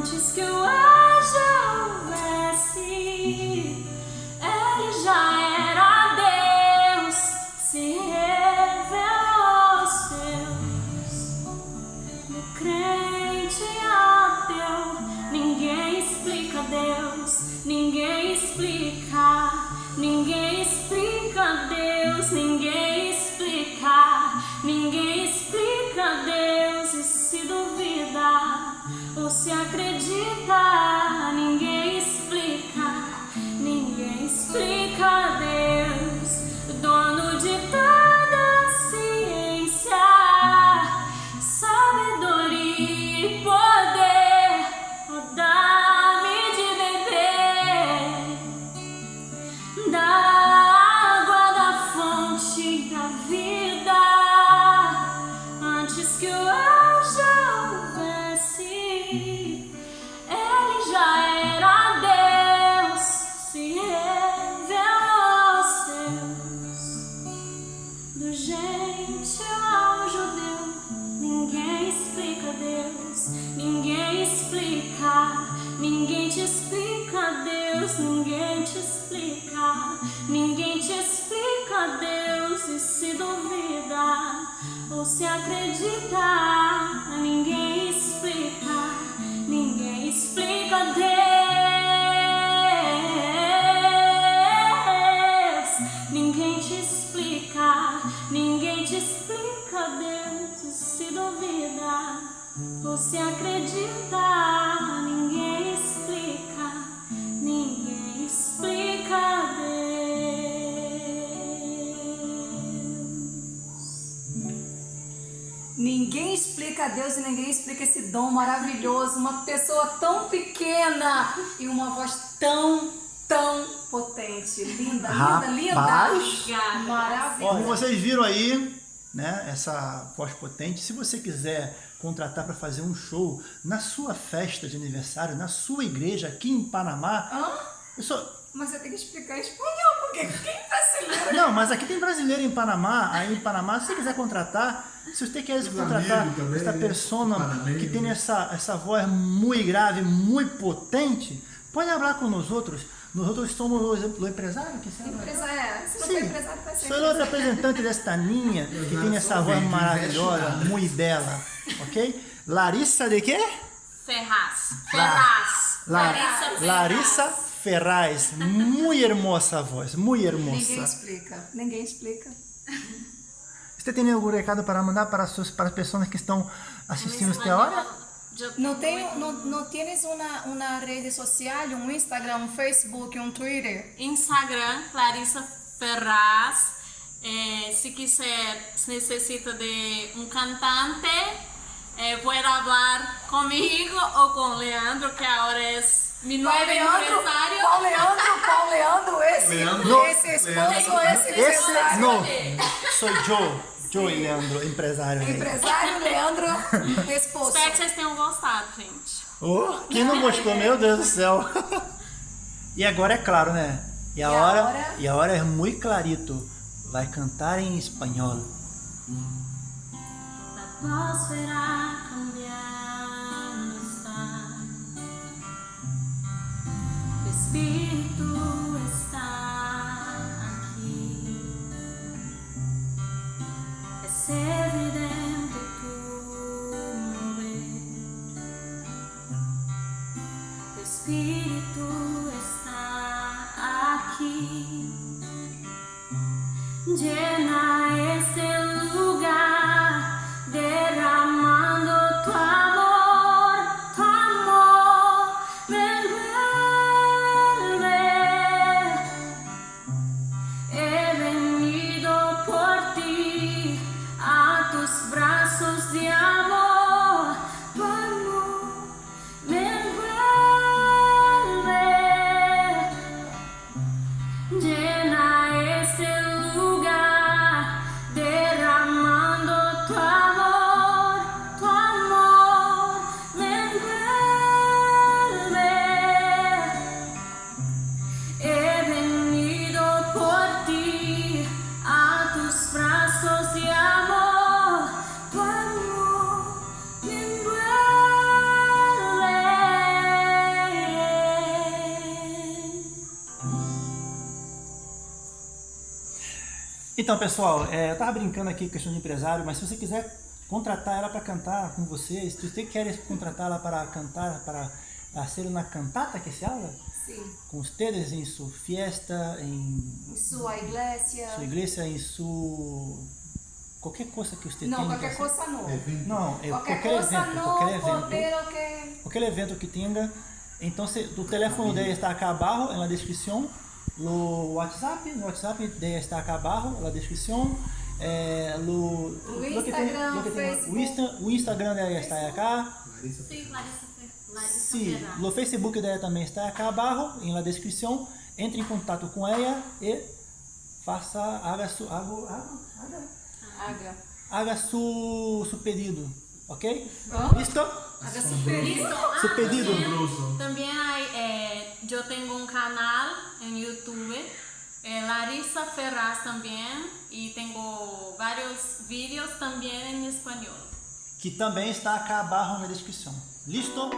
antes que o ar houvesse ele já era Deus se revelou aos seus. Do crente ateu ninguém explica Deus ninguém explica ninguém explica ninguém explica ninguém te explica Deus ninguém te explica. Ninguém te explica Deus e se duvida ou se acredita. Ninguém explica ninguém explica Deus Explica Deus e ninguém explica esse dom maravilhoso. Uma pessoa tão pequena e uma voz tão, tão potente. Linda, linda, linda. Rapaz. Obrigada. Maravilhosa. Como vocês viram aí, né, essa voz potente, se você quiser contratar para fazer um show na sua festa de aniversário, na sua igreja aqui em Panamá, Hã? Eu sou... Mas você tem que explicar em espanhol, porque quem brasileiro? Não, mas aqui tem brasileiro em Panamá, aí em Panamá, se você quiser contratar, se você quer contratar também, essa persona Panamenho. que tem essa, essa voz muito grave, muito potente, pode falar com nós outros. Nós outros somos o, o empresário que sabe? Empresa é. Se não Sim. for empresário, vai ser. Sou o representante desta ninha que tem essa só voz maravilhosa, muito bela, ok? Larissa de quê? Ferraz La- Ferraz La- Larissa Ferraz. Larissa Ferraz, muito hermosa voz, muito Ninguém hermosa. explica. Ninguém explica. Você tem algum recado para mandar para as, suas- para as pessoas que estão assistindo esta hora? Não, tem, não, não tienes uma, uma rede social, um Instagram, um Facebook, um Twitter? Instagram, Clarissa Ferraz. Eh, si quiser, se necesita de un cantante, eh, puede hablar conmigo o con Leandro, que ahora es mi empresario. Qual Leandro? Qual Leandro? Esse, Leandro. esse esposo, Leandro. esse Esse empresário? não, sou eu, eu e Leandro, empresário. aí. Empresário Leandro, esposo. Espero que vocês tenham gostado, gente. Oh, quem não gostou, meu Deus do céu. E agora é claro, né? E a, a hora, hora? e a hora é muito clarito. Vai cantar em espanhol. La atmósfera cambiando Tu Então, pessoal, é, eu tava brincando aqui com questão de empresário, mas se você quiser contratar ela para cantar com vocês, se você quer contratar ela para cantar, para ser uma cantata que se habla, Sim. com ustedes em sua fiesta, em Sua igreja. sua igreja, em sua qualquer coisa que você Não, tenha. qualquer coisa não. Não, é Qualquer, qualquer, coisa evento, não, qualquer evento. que... Qualquer evento que tenha. Então, se, o teléfono dela está acá abajo en la descripción. O WhatsApp, no WhatsApp está acá abajo na descrição. É, lo, O lo que tem- Instagram, lo que tem- Facebook. o, Insta, o Instagram dela está acá. Larissa, Fer- Larissa Sim, o Facebook dela também está acá abaixo, em la descrição. Entre em contato com ela e faça, haga su, haga, haga, haga, Haga. haga su, su pedido, ok? Hã? Listo? Haga super Listo. Su Ah, pedido. También, también hay, eh, yo tengo un canal en YouTube, eh, Larissa Ferraz también, y tengo varios vídeos también en español. Que também está acá abaixo na descrição. Listo?